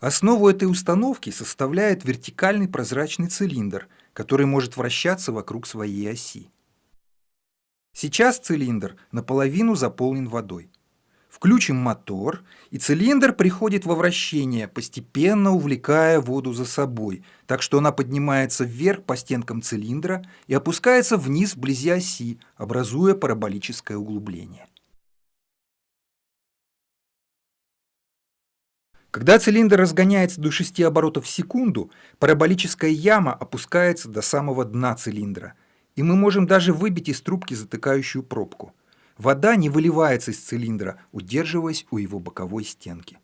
Основу этой установки составляет вертикальный прозрачный цилиндр, который может вращаться вокруг своей оси. Сейчас цилиндр наполовину заполнен водой. Включим мотор, и цилиндр приходит во вращение, постепенно увлекая воду за собой, так что она поднимается вверх по стенкам цилиндра и опускается вниз вблизи оси, образуя параболическое углубление. Когда цилиндр разгоняется до 6 оборотов в секунду, параболическая яма опускается до самого дна цилиндра, и мы можем даже выбить из трубки затыкающую пробку. Вода не выливается из цилиндра, удерживаясь у его боковой стенки.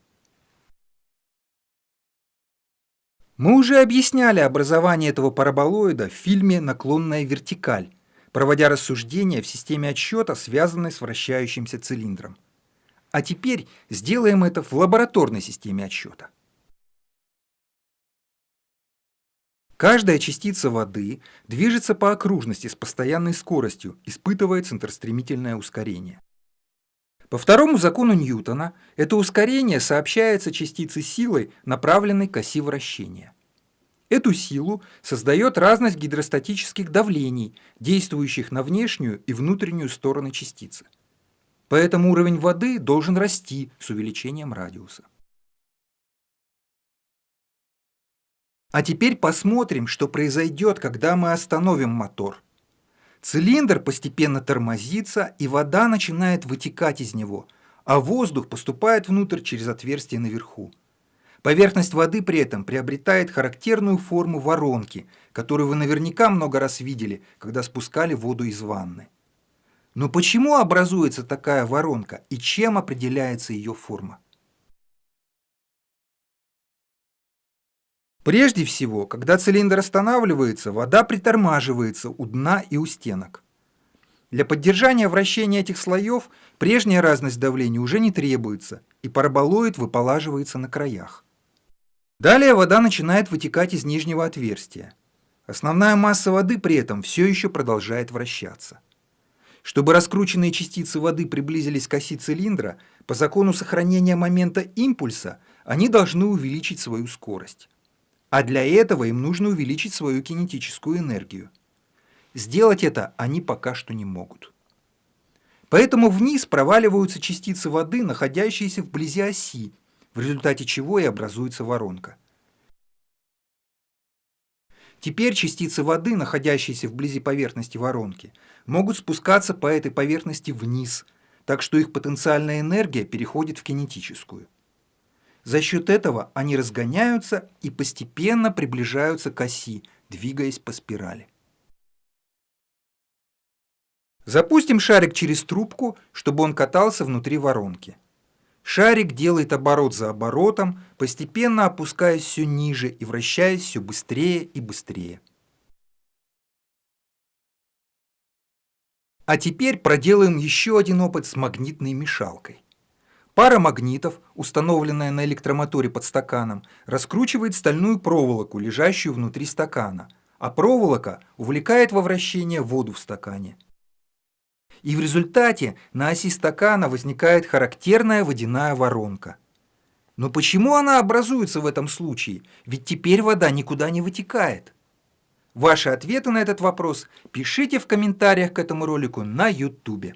Мы уже объясняли образование этого параболоида в фильме «Наклонная вертикаль», проводя рассуждения в системе отсчета, связанной с вращающимся цилиндром. А теперь сделаем это в лабораторной системе отсчета. Каждая частица воды движется по окружности с постоянной скоростью, испытывая центростремительное ускорение. По второму закону Ньютона это ускорение сообщается частице силой, направленной к оси вращения. Эту силу создает разность гидростатических давлений, действующих на внешнюю и внутреннюю стороны частицы. Поэтому уровень воды должен расти с увеличением радиуса. А теперь посмотрим, что произойдет, когда мы остановим мотор. Цилиндр постепенно тормозится, и вода начинает вытекать из него, а воздух поступает внутрь через отверстие наверху. Поверхность воды при этом приобретает характерную форму воронки, которую вы наверняка много раз видели, когда спускали воду из ванны. Но почему образуется такая воронка и чем определяется ее форма? Прежде всего, когда цилиндр останавливается, вода притормаживается у дна и у стенок. Для поддержания вращения этих слоев прежняя разность давления уже не требуется, и параболоид выполаживается на краях. Далее вода начинает вытекать из нижнего отверстия. Основная масса воды при этом все еще продолжает вращаться. Чтобы раскрученные частицы воды приблизились к оси цилиндра, по закону сохранения момента импульса они должны увеличить свою скорость. А для этого им нужно увеличить свою кинетическую энергию. Сделать это они пока что не могут. Поэтому вниз проваливаются частицы воды, находящиеся вблизи оси, в результате чего и образуется воронка. Теперь частицы воды, находящиеся вблизи поверхности воронки, могут спускаться по этой поверхности вниз, так что их потенциальная энергия переходит в кинетическую. За счет этого они разгоняются и постепенно приближаются к оси, двигаясь по спирали. Запустим шарик через трубку, чтобы он катался внутри воронки. Шарик делает оборот за оборотом, постепенно опускаясь все ниже и вращаясь все быстрее и быстрее. А теперь проделаем еще один опыт с магнитной мешалкой. Пара магнитов, установленная на электромоторе под стаканом, раскручивает стальную проволоку, лежащую внутри стакана, а проволока увлекает во вращение воду в стакане. И в результате на оси стакана возникает характерная водяная воронка. Но почему она образуется в этом случае? Ведь теперь вода никуда не вытекает. Ваши ответы на этот вопрос пишите в комментариях к этому ролику на YouTube.